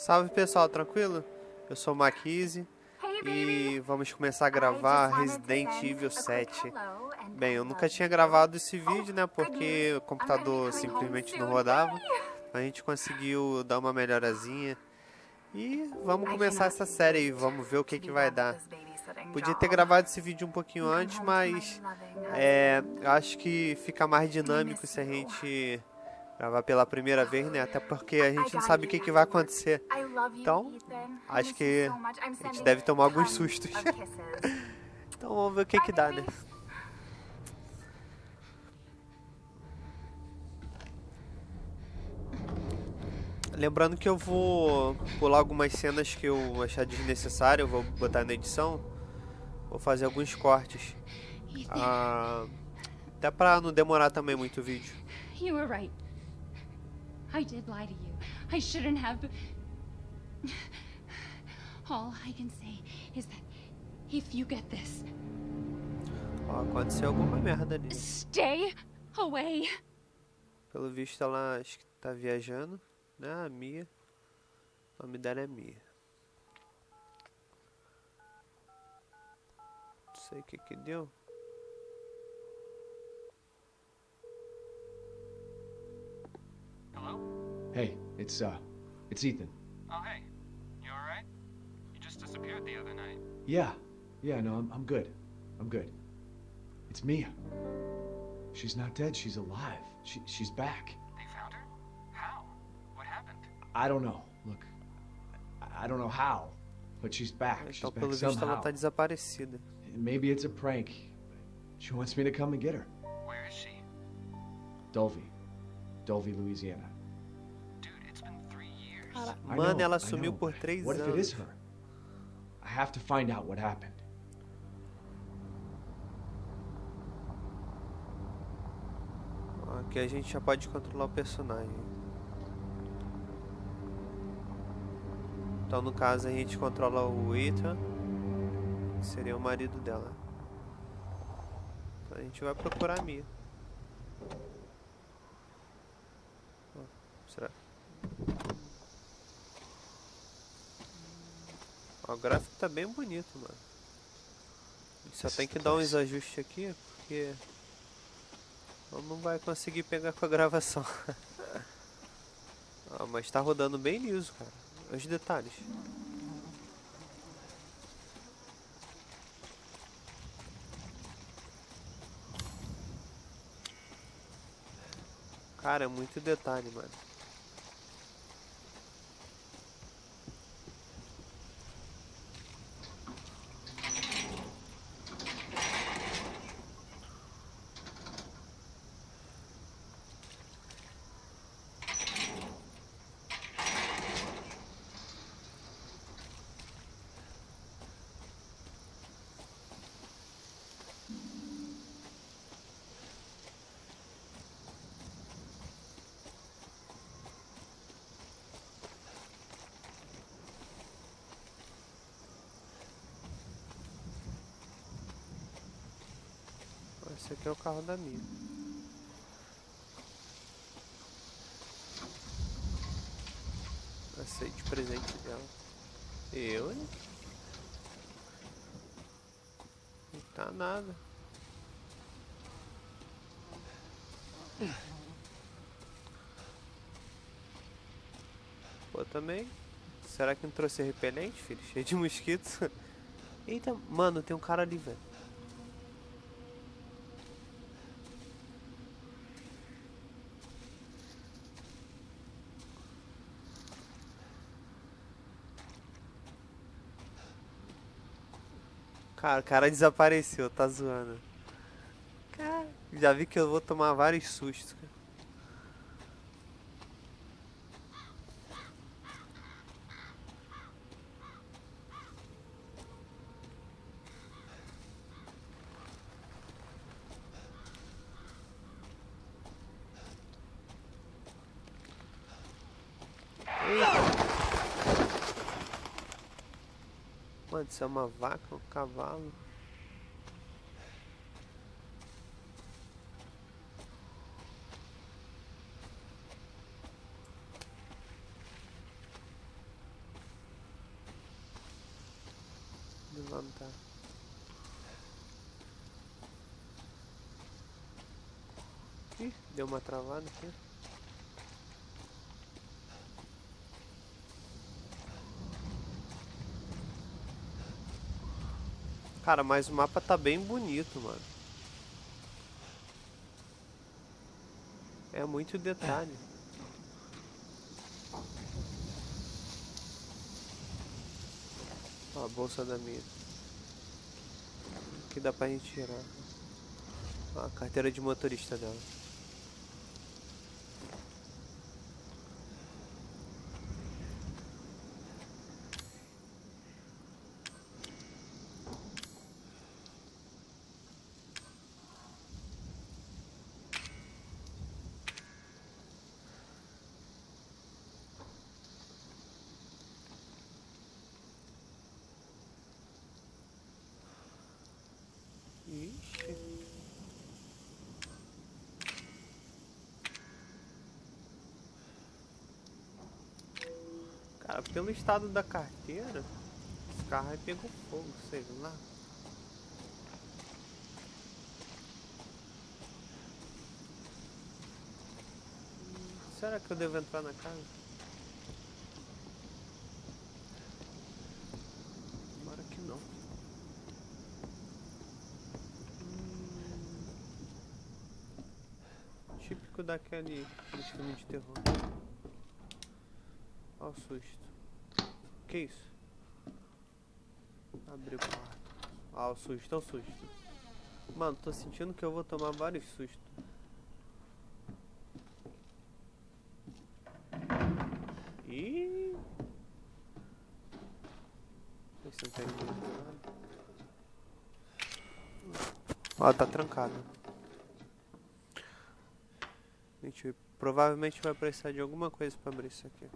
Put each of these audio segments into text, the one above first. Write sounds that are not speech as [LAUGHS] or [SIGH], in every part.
Salve pessoal, tranquilo? Eu sou o Maquise e vamos começar a gravar Resident Evil 7. Bem, eu nunca tinha gravado esse vídeo, né, porque o computador simplesmente não rodava. [LAUGHS] A gente conseguiu dar uma melhorazinha e vamos começar essa série e vamos ver o que, que vai dar. Podia ter gravado esse vídeo um pouquinho antes, mas é, acho que fica mais dinâmico se a gente gravar pela primeira vez, né? Até porque a gente não sabe o que, que vai acontecer. Então, acho que a gente deve tomar alguns sustos. [LAUGHS] então vamos ver o que que dá, né? Lembrando que eu vou pular algumas cenas que eu achar desnecessário, vou botar na edição. Vou fazer alguns cortes. Ah, até pra não demorar também muito o vídeo. Right. I did lie to you. I shouldn't have. All I can say is that if you get this. Ó, aconteceu alguma merda ali. Stay away. Pelo visto ela acho que tá viajando, né? A Mia. O nome dela é Mia. Não sei o que que deu. Hey, it's, uh, it's Ethan. Oh, hey. You alright? You just disappeared the other night. Yeah. Yeah, no, I'm, I'm good. I'm good. It's Mia. She's not dead. She's alive. She, she's back. They found her? How? What happened? I don't know. Look, I, I don't know how, but she's back. She's Então, back visto, somehow. ela tá desaparecida. Maybe it's a prank. She wants me to come and get her. Where is she? Dulvey. Dulvey, Louisiana. Mano, ela sumiu por três What if it is anos. her? I have to find out what happened. Aqui a gente já pode controlar o personagem. Então, no caso, a gente controla o Ethan, que seria o marido dela. Então, a gente vai procurar a Mia. Será? O gráfico tá bem bonito, mano. Só tem que the dar uns ajustes aqui, porque... Não vai conseguir pegar com a [LAUGHS] gravação. ah, mas tá rodando bem liso, cara. Os detalhes. Cara, é muito detalhe, mano. Carro da Mia. Aceite o presente dela. Eu, hein? Não tá nada. Pô, também. Será que não trouxe repelente, filho? Cheio de mosquitos. [LAUGHS] Eita, mano, tem um cara ali, velho. Cara, o cara desapareceu, tá zoando. Cara, já vi que eu vou tomar vários sustos. se é uma vaca ou um cavalo. Levantar. Ih, deu uma travada aqui. Cara, mas o mapa tá bem bonito, mano. É muito detalhe. Ó, a bolsa da minha. Que dá pra gente tirar. Ó, a carteira de motorista dela. Cara, pelo estado da carteira, esse carro aí pegou fogo, sei lá. Será que eu devo entrar na casa? Tomara que não. Hum, típico daquele filme de terror. Olha o susto. Que isso? Abriu o quarto. Ah, o susto, olha o susto. Mano, tô sentindo que eu vou tomar vários sustos. Ih! Vê se não tem ninguém do lado. Ó, tá trancado. Gente provavelmente vai precisar de alguma coisa pra abrir isso aqui.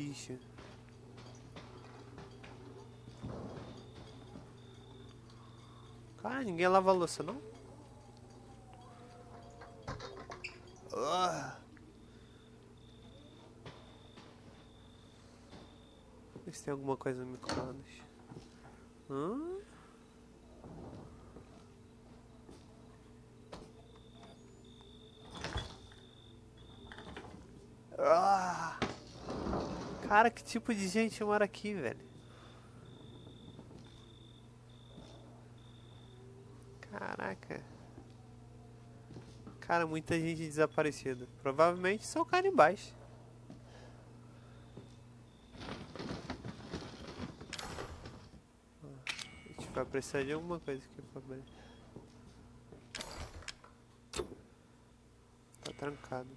Bicho. Cara, ninguém lava a louça, não? Ah. Vê se tem alguma coisa no micro-ondas. Hã? Ah. Cara, que tipo de gente mora aqui, velho? Caraca. Cara, muita gente desaparecida. Provavelmente são canibais. A gente vai precisar de alguma coisa aqui pra abrir. Tá trancado.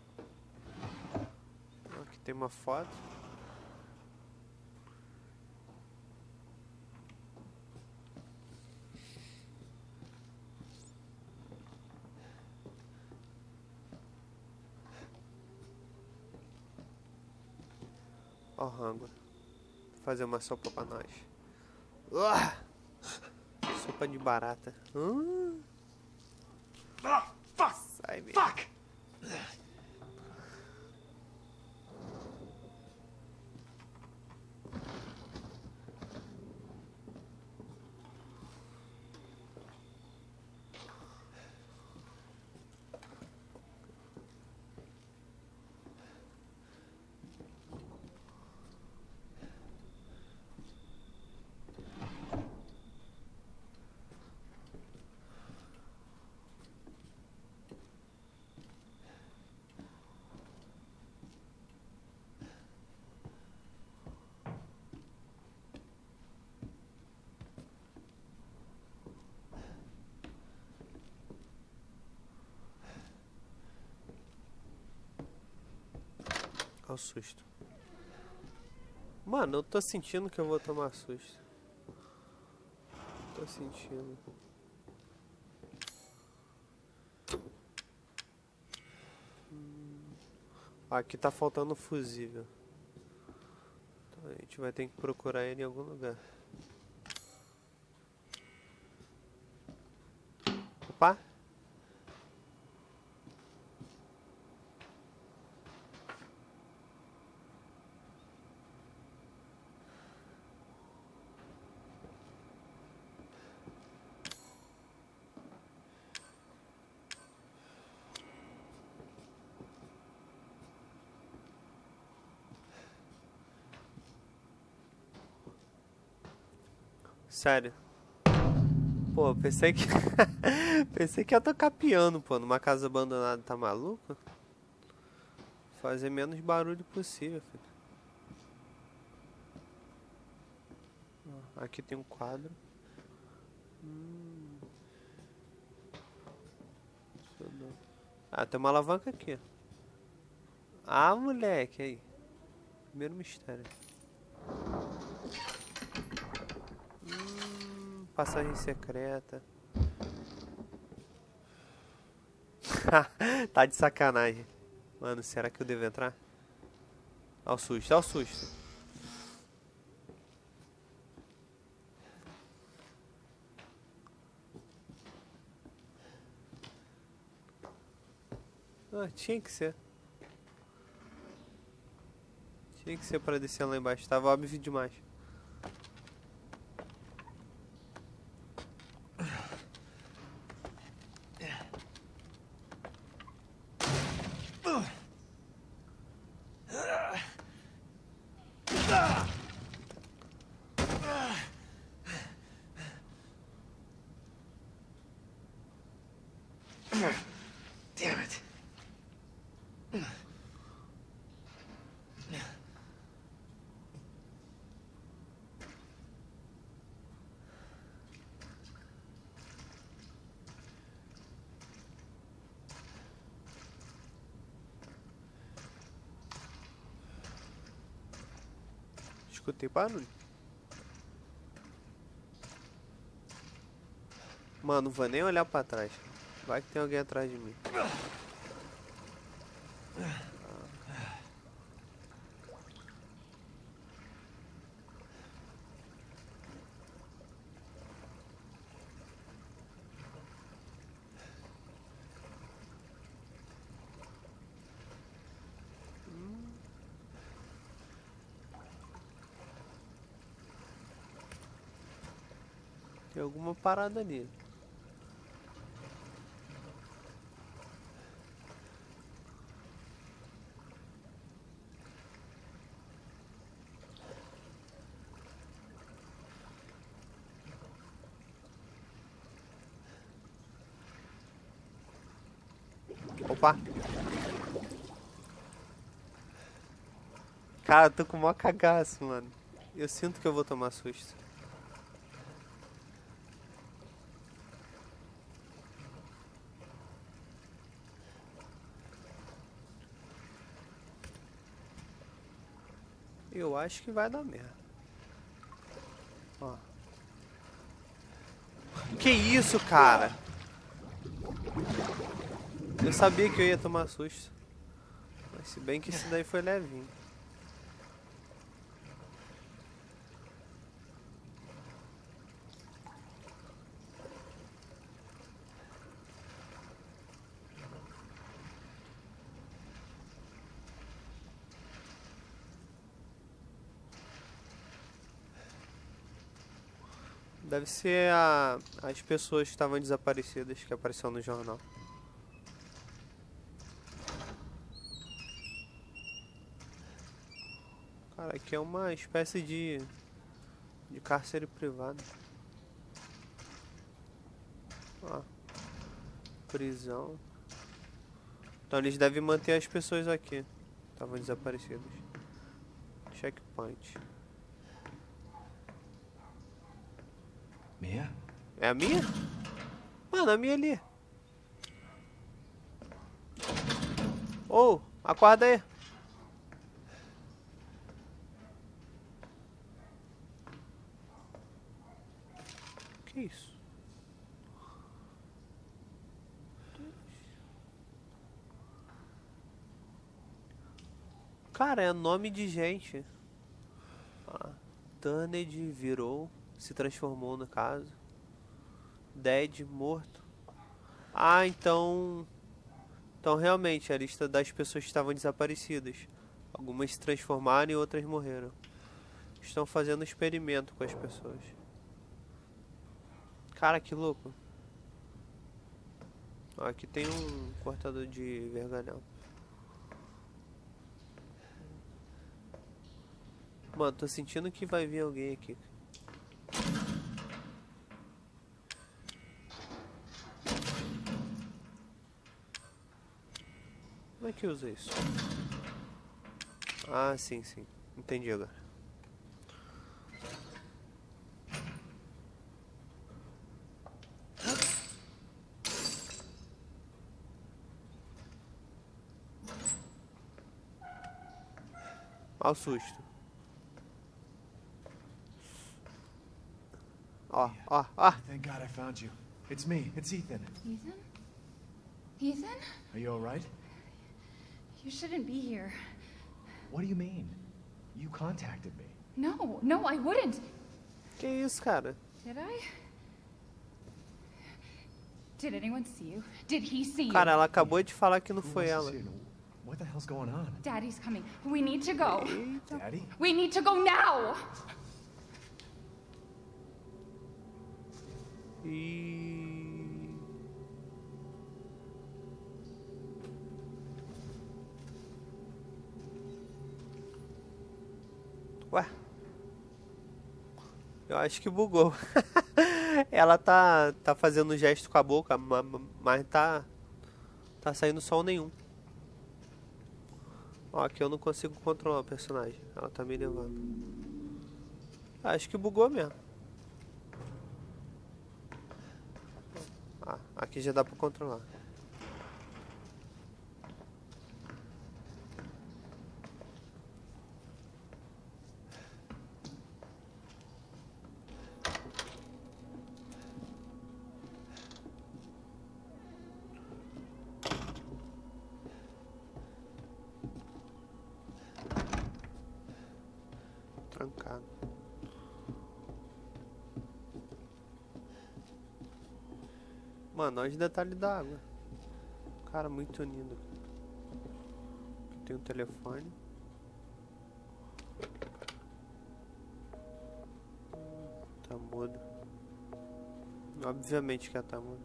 Aqui tem uma foto. Rango. Fazer uma sopa pra nós. Uah! Sopa de barata. Hum. o susto. Mano, eu tô sentindo que eu vou tomar susto. Tô sentindo. Aqui tá faltando fusível. Então a gente vai ter que procurar ele em algum lugar. Opa! Sério. Pô, pensei que. [LAUGHS] pensei que ia tocar piano, pô, numa casa abandonada, tá maluco? Fazer menos barulho possível, filho. Aqui tem um quadro. Hum. Ah, tem uma alavanca aqui. Ah, moleque, aí. Primeiro mistério. Passagem secreta. [LAUGHS] tá de sacanagem. Mano, será que eu devo entrar? Olha o susto, olha o susto. Ah, tinha que ser. Tinha que ser para descer lá embaixo. Tava óbvio demais. Escutei barulho. Mano, não vou nem olhar pra trás. Vai que tem alguém atrás de mim. Alguma parada ali. Opa! Cara, eu tô com o maior cagaço, mano. Eu sinto que eu vou tomar susto. Eu acho que vai dar merda. Ó. Que isso, cara? Eu sabia que eu ia tomar susto. Mas se bem que isso daí foi levinho. Deve ser a, as pessoas que estavam desaparecidas que apareceu no jornal. Cara, aqui é uma espécie de, de cárcere privado. Ó, prisão. Então eles devem manter as pessoas aqui. Estavam desaparecidas. Checkpoint. Mia? É a minha? Mano, a minha ali. Ô, oh, acorda aí. Que isso? Cara, é nome de gente. Ah, Tunned virou se transformou no caso. Dead, morto. Ah, então... Então, realmente, a lista das pessoas que estavam desaparecidas. Algumas se transformaram e outras morreram. Estão fazendo experimento com as pessoas. Cara, que louco. Aqui tem um cortador de vergalhão. Mano, tô sentindo que vai vir alguém aqui. Que usa isso? Ah, sim, sim. Entendi agora. Olha o susto. Ó, ó, ó. Thank God I found you. It's me. It's Ethan. Ethan? Ethan? Are you all right? You shouldn't be here. What do you mean? You contacted me. No, no, I wouldn't. Que isso, cara? Did I? Did anyone see you? Did he see you? Cara, ela acabou de falar que não Who foi ela. here? What the hell's going on? Daddy's coming. We need to go. Daddy? We need to go now. E... Eu acho que bugou. [LAUGHS] Ela tá, tá fazendo gesto com a boca, ma- ma- mas tá, tá saindo som nenhum. Ó, aqui eu não consigo controlar o personagem. Ela tá me levando. Acho que bugou mesmo. Ah, aqui já dá pra controlar. Trancado. Mano, olha os detalhes da água. Cara, muito. Aqui tem um telefone. Tá mudo. Obviamente que ela tá mudo.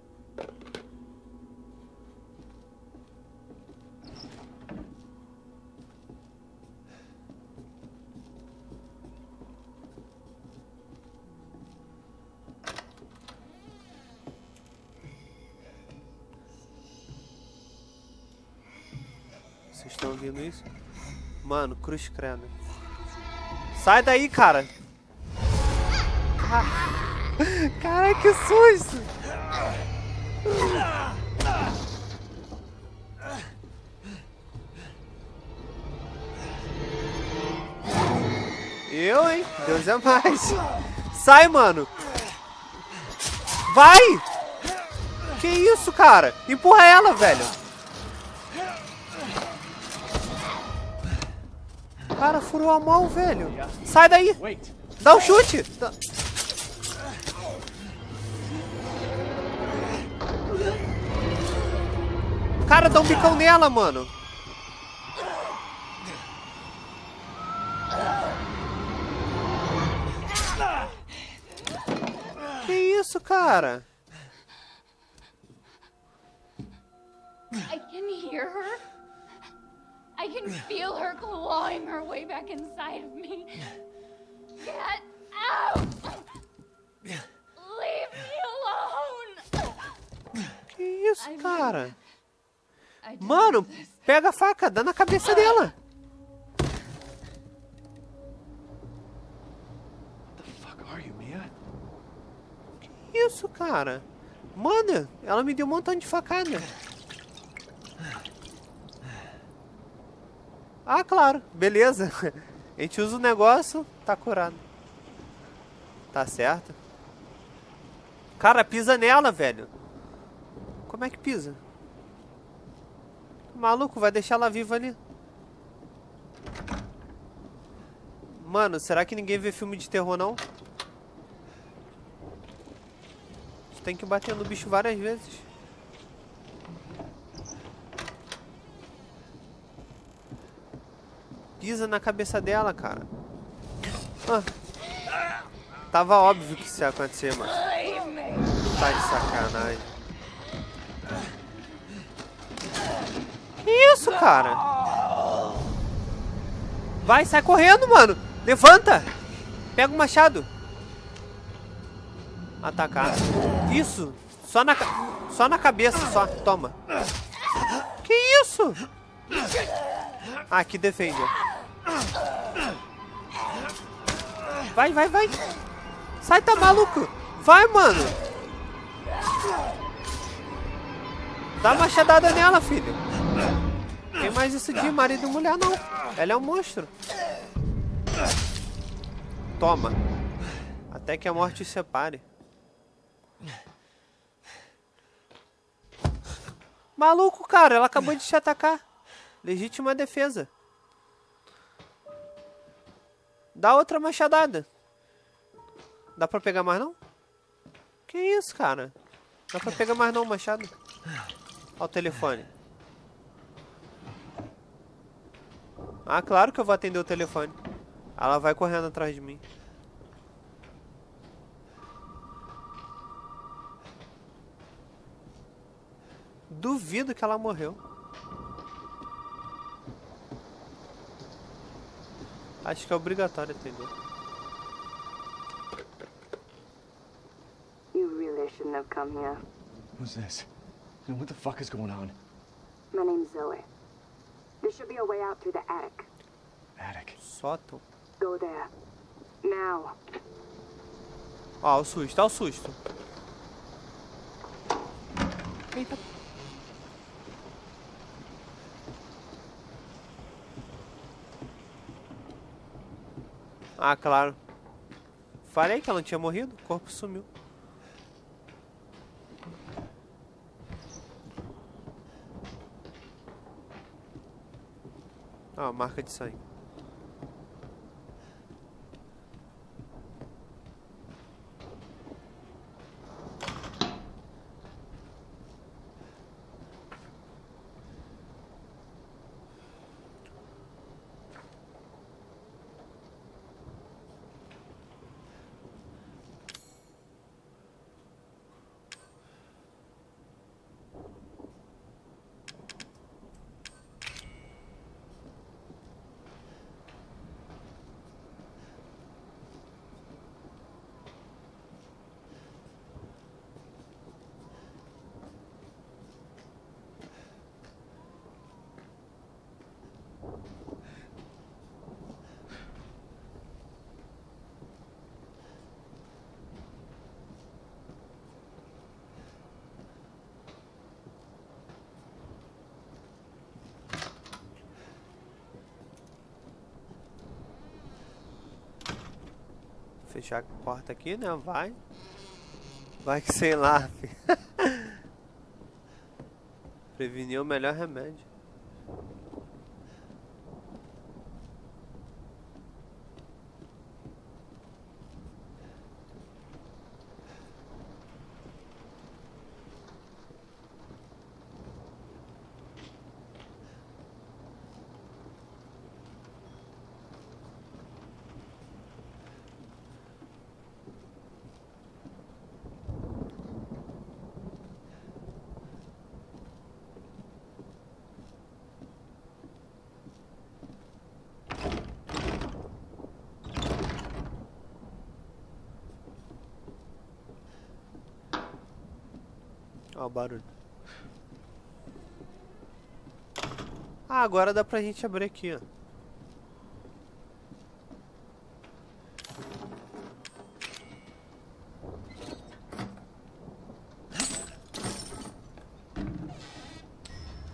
Isso? Mano, cruz credo. Sai daí, cara! Ca- Cara, que susto! Eu, hein? Deus é mais. Sai, mano! Vai! Que isso, cara? Empurra ela, velho! Cara, furou a mão, velho. Sai daí. Dá um chute. Cara, dá um bicão nela, mano. Que isso, cara? I can feel her clawing her way back inside of me. Get out! Leave me alone! Que isso, cara? Mano, pega a faca, dá na cabeça dela. What the fuck are you, Mia? Que isso, cara? Mano, ela me deu um montão de facada. Ah, claro. Beleza. [LAUGHS] A gente usa o negócio, tá curado. Tá certo. Cara, pisa nela, velho. Como é que pisa? Maluco, vai deixar ela viva ali. Mano, será que ninguém vê filme de terror, não? Tem que bater no bicho várias vezes. Pisa na cabeça dela, cara. Ah. Tava óbvio que isso ia acontecer, mano. Tá de sacanagem. Que isso, cara? Vai, sai correndo, mano. Levanta. Pega o machado. Atacar. Isso. Só na, só na cabeça, só. Toma. Que isso? Ah, aqui defende. Vai, vai, vai. Sai, tá maluco? Vai, mano. Dá uma machadada nela, filho. Tem mais isso de marido e mulher, não. Ela é um monstro. Toma. Até que a morte se separe. Maluco, cara. Ela acabou de te atacar. Legítima defesa. Dá outra machadada. Dá pra pegar mais não? Que isso, cara? Dá pra pegar mais não, machado? Ó o telefone. Ah, claro que eu vou atender o telefone. Ela vai correndo atrás de mim. Duvido que ela morreu. Acho que é obrigatório atender. You really shouldn't have come here. Who's this? And what the fuck is going on? My name's Zoe. There should be a way out through the attic. Attic. Sótão. Go there. Now. Ó, o susto, ó o susto. Eita. Ah, claro. Falei que ela não tinha morrido, o corpo sumiu. Ó, marca de sangue. Fechar a porta aqui, né? Vai. Vai que sei lá. [LAUGHS] Prevenir é o melhor remédio. O barulho. Ah, agora dá pra gente abrir aqui, ó.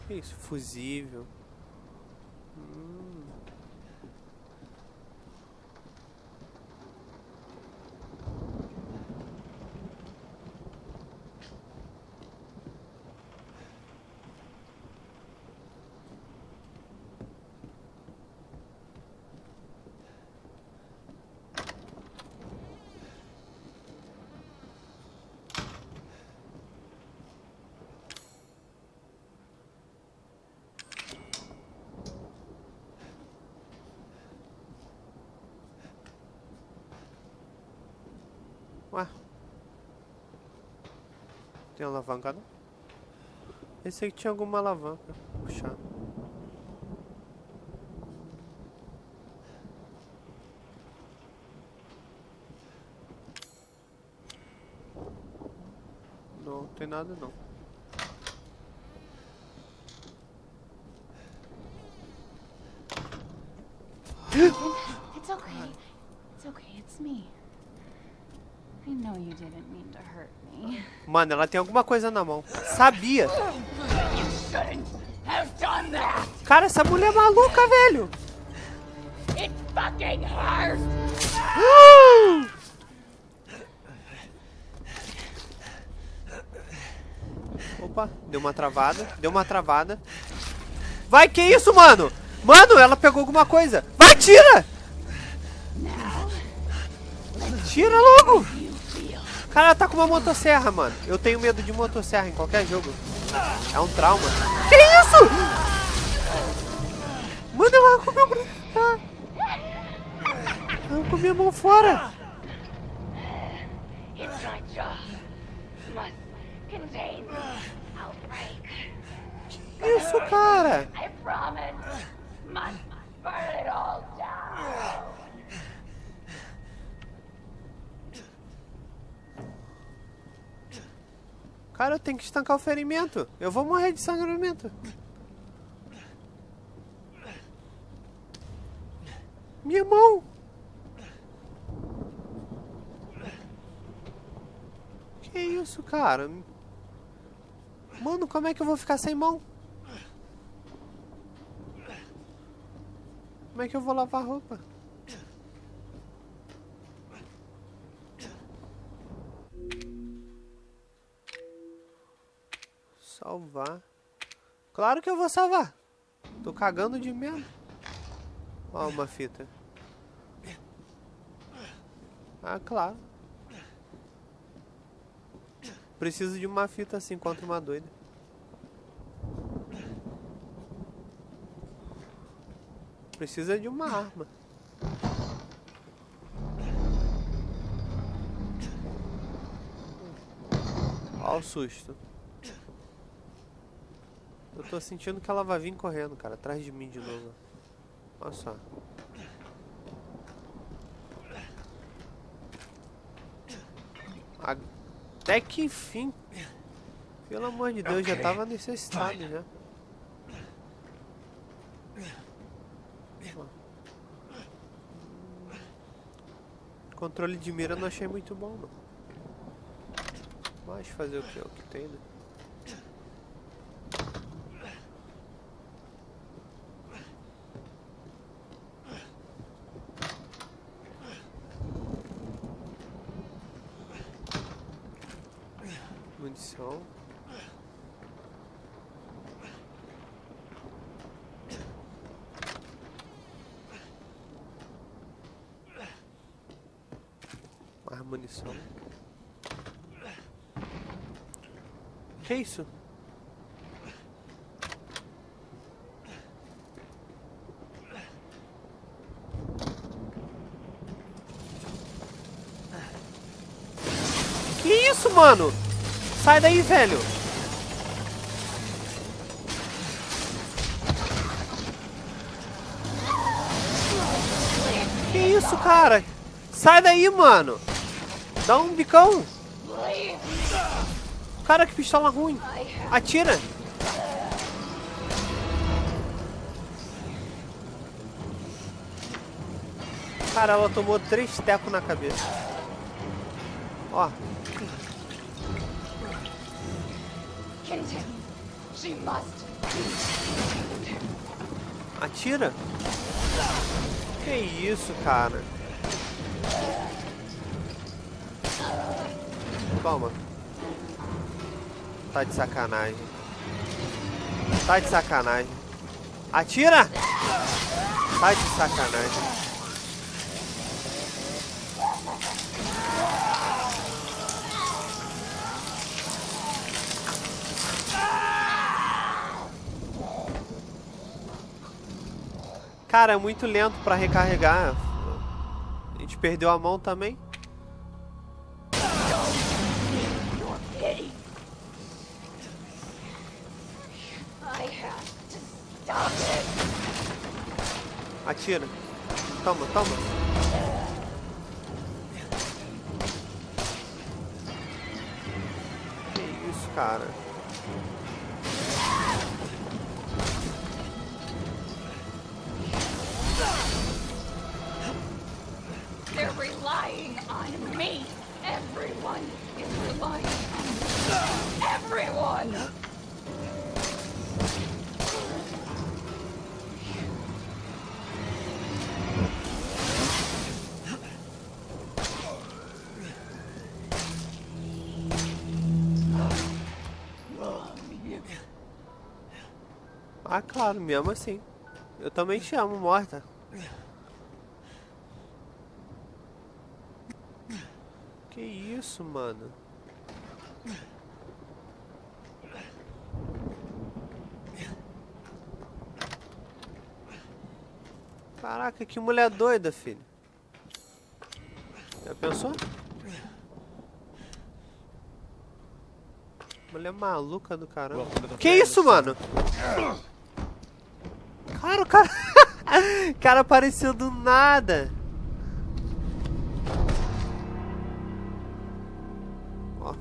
Que isso? Fusível. Tem alavanca não? Esse aqui tinha alguma alavanca. Puxar. Não tem nada não. It's okay. It's okay. It's me. I know you didn't mean to hurt me. Mano, ela tem alguma coisa na mão. Sabia. Shouldn't have done that. Cara, essa mulher é maluca, velho. It fucking hurts. Opa, deu uma travada, deu uma travada. Vai, que isso, mano? Mano, ela pegou alguma coisa. Vai, tira! Tira logo! Cara, ela tá com uma motosserra, mano. Eu tenho medo de motosserra em qualquer jogo. É um trauma. Que isso? Mano, ela comeu... Ah. Ela comeu a mão fora. Isso, cara. I promise. Must burn it all Cara, eu tenho que estancar o ferimento. Eu vou morrer de sangramento. Minha mão. Que isso, cara? Mano, como é que eu vou ficar sem mão? Como é que eu vou lavar roupa? Salvar. Claro que eu vou salvar. Tô cagando de medo. Ó, uma fita. Ah, claro. Preciso de uma fita assim contra uma doida. Precisa de uma arma. Ó o susto. Tô sentindo que ela vai vir correndo, cara, atrás de mim de novo. Olha só. Até que enfim. Pelo amor de Deus, já tava necessitado já. Controle de mira eu não achei muito bom, não. Mas fazer o que? É o que tem, né? Munição. Mais munição. Que isso? Que isso, mano? Sai daí, velho. Que isso, cara? Sai daí, mano. Dá um bicão. Cara, que pistola ruim. Atira. Cara, ela tomou três tecos na cabeça. Ó. Atira. Que isso, cara. Toma. Tá de sacanagem. Tá de sacanagem. Atira! Tá de sacanagem. Cara, é muito lento pra recarregar. A gente perdeu a mão também. Atira. Toma, toma. Que isso, cara. Claro, me ama sim. Eu também te amo, morta. Que isso, mano? Caraca, que mulher doida, filho. Já pensou? Mulher maluca do caramba. Que isso, mano? Cara, o cara... [LAUGHS] o cara apareceu do nada. Ó.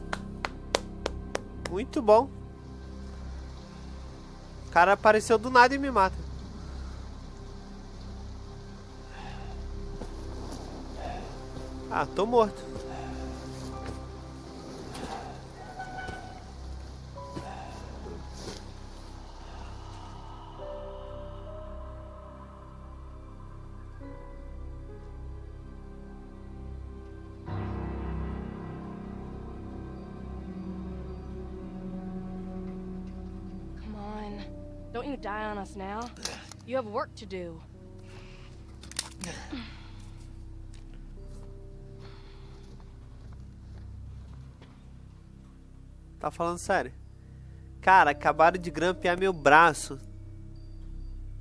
Muito bom. O cara apareceu do nada e me mata. Ah, tô morto. Work to do. Tá falando sério? Cara, acabaram de grampear meu braço.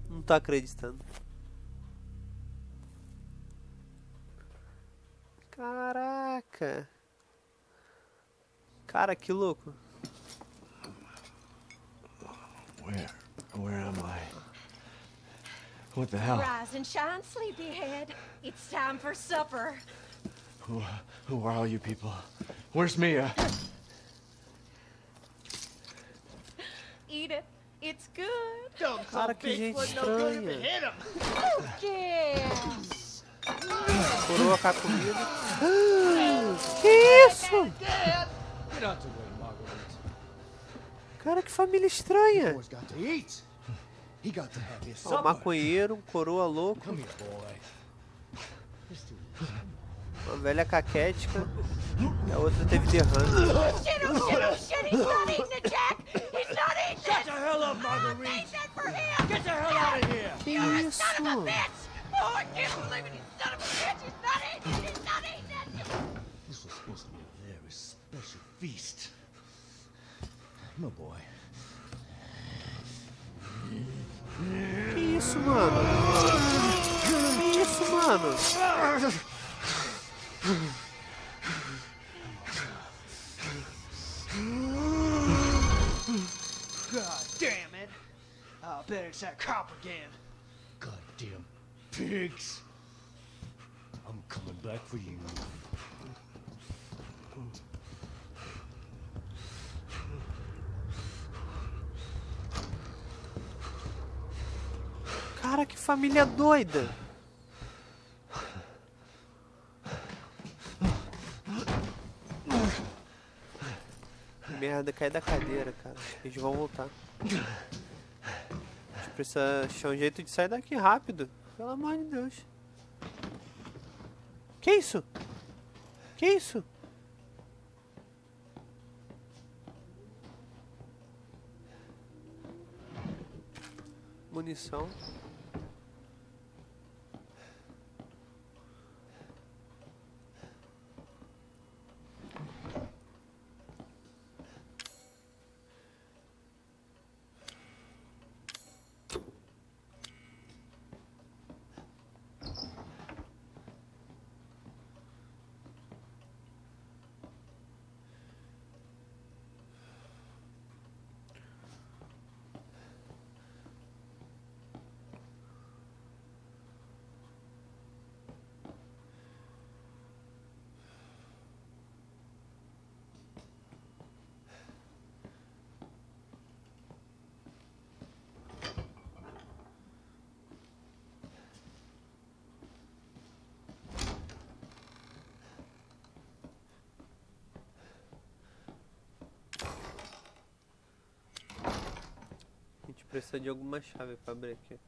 Não tô acreditando. Caraca. Cara, que louco. Where? What the hell? Rise and shine, sleepyhead. It's time for supper. Who, who are all you people? Where's Mia? Eat it. It's good. Don't Cara, que gente estranha. Yes. Coroa com a comida. Que isso? Get out the way, Marguerite. Cara, que família estranha. Supper. maconheiro, um coroa louco, uma velha caquética. E a outra teve derrame. Oh oh. Que isso? Oh! This was supposed to be a very special feast. My boy. Isso, mano? Que isso, mano? God damn it! I'll bet it's that cop again. Goddamn pigs. I'm coming back for you. Família doida. Merda, cai da cadeira, cara. Eles vão voltar. A gente precisa achar um jeito de sair daqui rápido. Pelo amor de Deus. Que isso? Que isso? Munição. Precisa de alguma chave pra abrir aqui.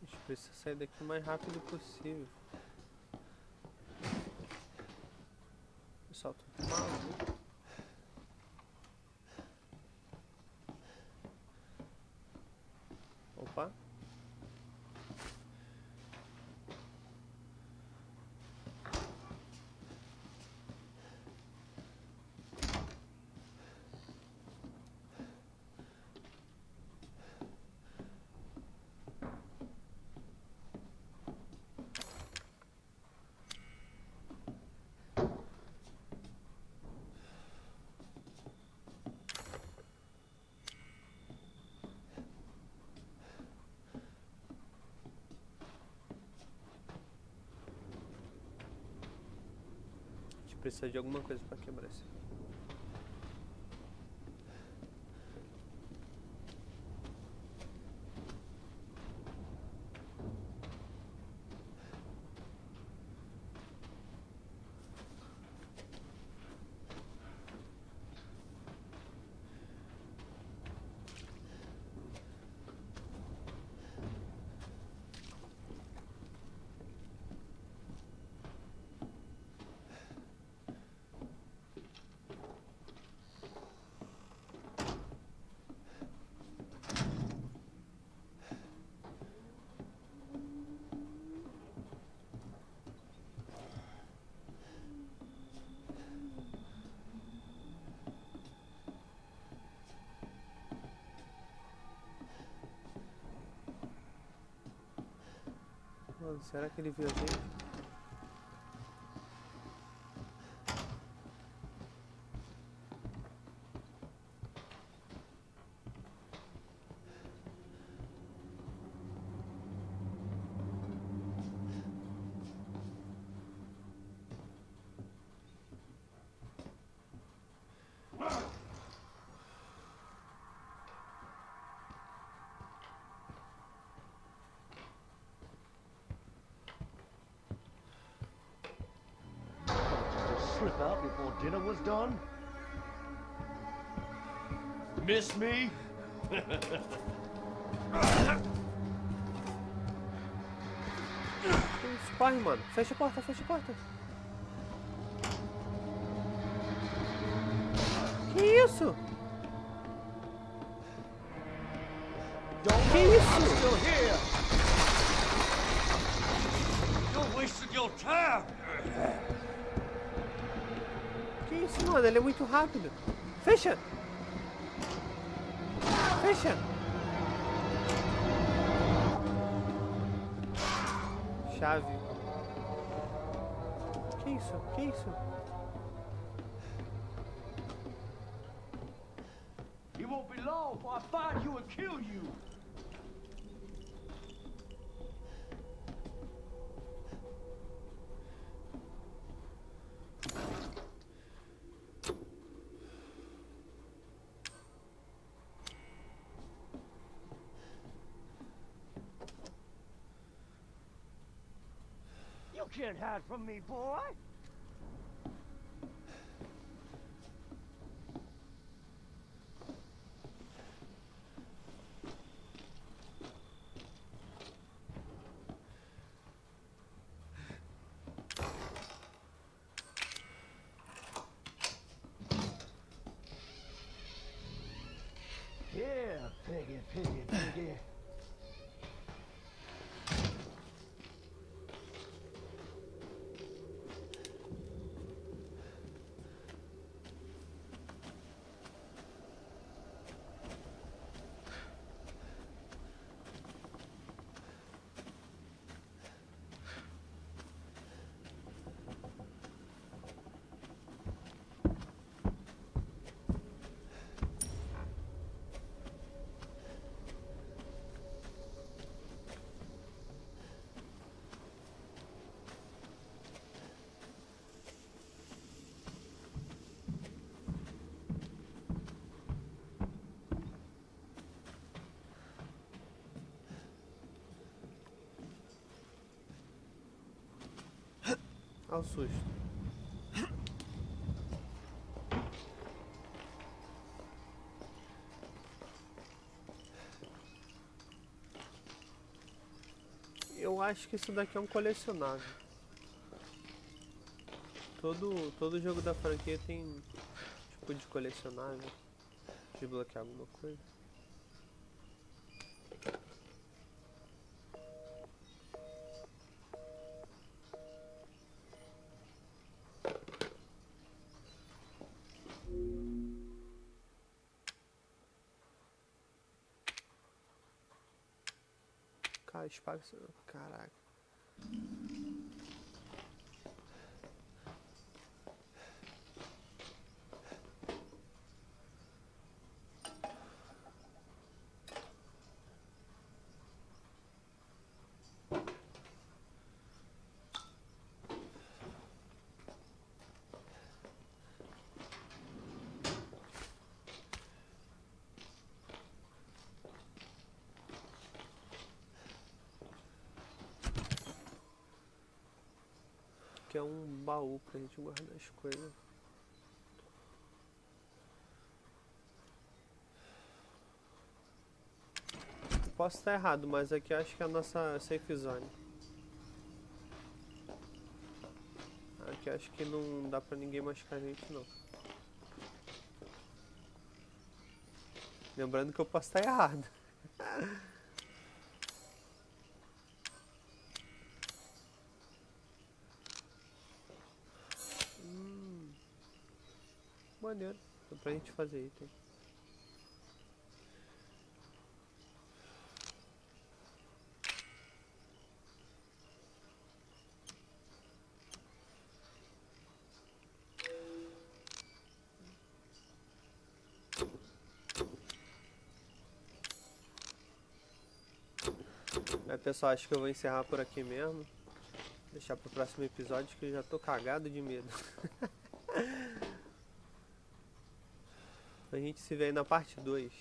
A gente precisa sair daqui o mais rápido possível. Pessoal, tudo maluco. Opa. A gente precisa de alguma coisa pra quebrar isso. Será que ele viu a gente? Dinner was done? Miss me? Isso? Corre, mano. Fecha a porta, fecha a porta. Que isso? Que isso? You're wasting your time! Isso, mano? Ele é muito rápido. Fecha! Fecha! Chave. Que isso? Que isso? It won't be long before I find you and kill you! Can't hide from me, boy! Ao susto. Eu acho que isso daqui é um colecionável. Todo, todo jogo da franquia tem tipo de colecionável. Desbloquear alguma coisa. Espaço. Caraca. Que é um baú pra gente guardar as coisas. Posso estar errado, mas aqui acho que é a nossa safe zone. Aqui acho que não dá pra ninguém machucar a gente não. Lembrando que eu posso estar errado. [LAUGHS] Maneiro. Dá pra gente fazer item. É, pessoal, acho que eu vou encerrar por aqui mesmo. Deixar pro próximo episódio que eu já tô cagado de medo. [LAUGHS] gente se vê aí na parte 2.